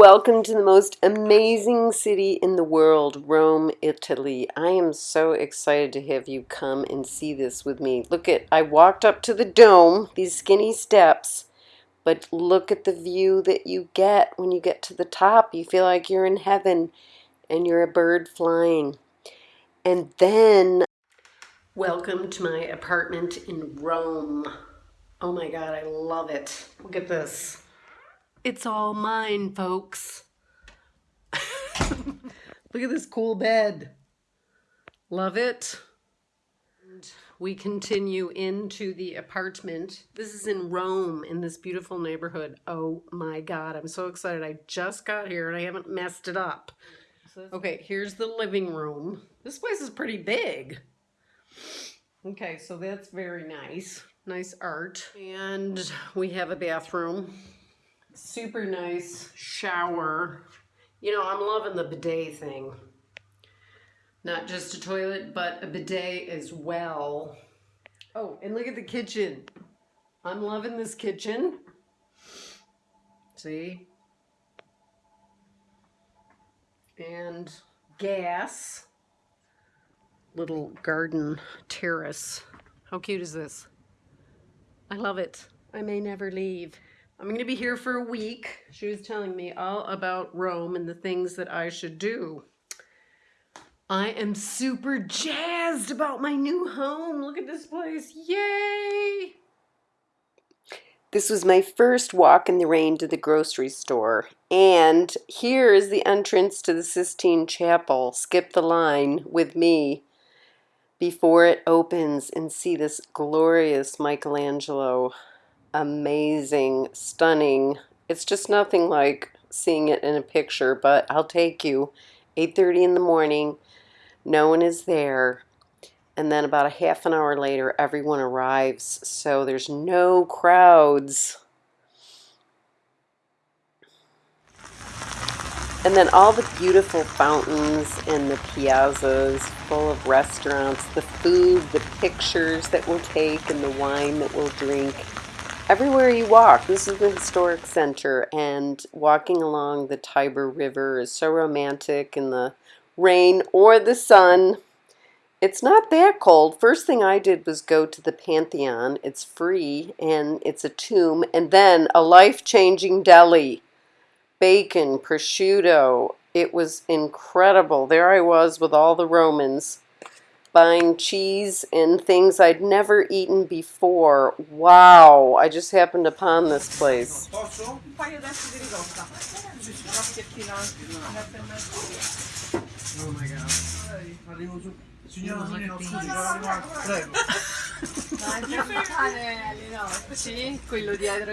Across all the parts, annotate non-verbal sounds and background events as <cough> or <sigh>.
Welcome to the most amazing city in the world, Rome, Italy. I am so excited to have you come and see this with me. Look at, I walked up to the dome, these skinny steps, but look at the view that you get when you get to the top. You feel like you're in heaven and you're a bird flying. And then, welcome to my apartment in Rome. Oh my God, I love it. Look at this. It's all mine, folks. <laughs> Look at this cool bed. Love it. And we continue into the apartment. This is in Rome in this beautiful neighborhood. Oh my God, I'm so excited. I just got here and I haven't messed it up. Okay, here's the living room. This place is pretty big. Okay, so that's very nice. Nice art. And we have a bathroom super nice shower. You know, I'm loving the bidet thing. Not just a toilet, but a bidet as well. Oh, and look at the kitchen. I'm loving this kitchen. See? And gas. Little garden terrace. How cute is this? I love it. I may never leave. I'm going to be here for a week. She was telling me all about Rome and the things that I should do. I am super jazzed about my new home. Look at this place. Yay! This was my first walk in the rain to the grocery store. And here is the entrance to the Sistine Chapel. Skip the line with me before it opens and see this glorious Michelangelo amazing, stunning. It's just nothing like seeing it in a picture, but I'll take you. 8.30 in the morning, no one is there. And then about a half an hour later, everyone arrives. So there's no crowds. And then all the beautiful fountains and the piazzas full of restaurants, the food, the pictures that we'll take, and the wine that we'll drink everywhere you walk, this is the historic center, and walking along the Tiber River is so romantic in the rain or the sun. It's not that cold. First thing I did was go to the Pantheon. It's free and it's a tomb, and then a life-changing deli. Bacon, prosciutto. It was incredible. There I was with all the Romans buying cheese and things I'd never eaten before. Wow, I just happened upon this place. Oh my god.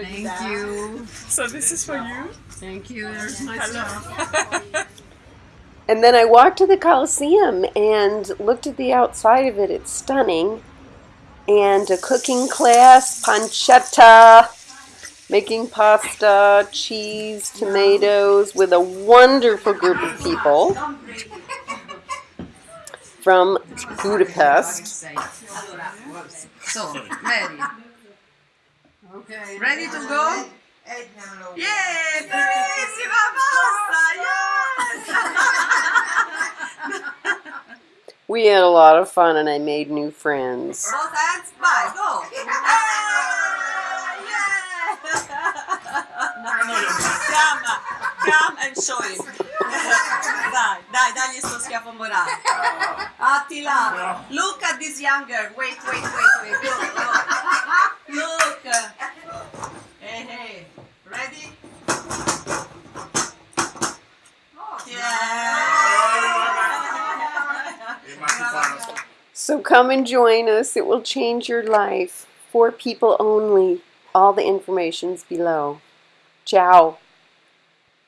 Thank you. So this is for you? Thank you. There's my stuff. <laughs> And then I walked to the Coliseum and looked at the outside of it. It's stunning. And a cooking class, pancetta, making pasta, cheese, tomatoes, with a wonderful group of people from Budapest. So, ready. Ready to go? Yay! Bellissima pasta! Yes! We had a lot of fun and I made new friends. Both hands, bye, go! Chiama, come and show him. dai, dai, dagli sto schiaffo morale. Attila, look at this younger. Wait, wait, wait, wait. Look, look. Look. So come and join us. It will change your life. For people only. All the information's below. Ciao.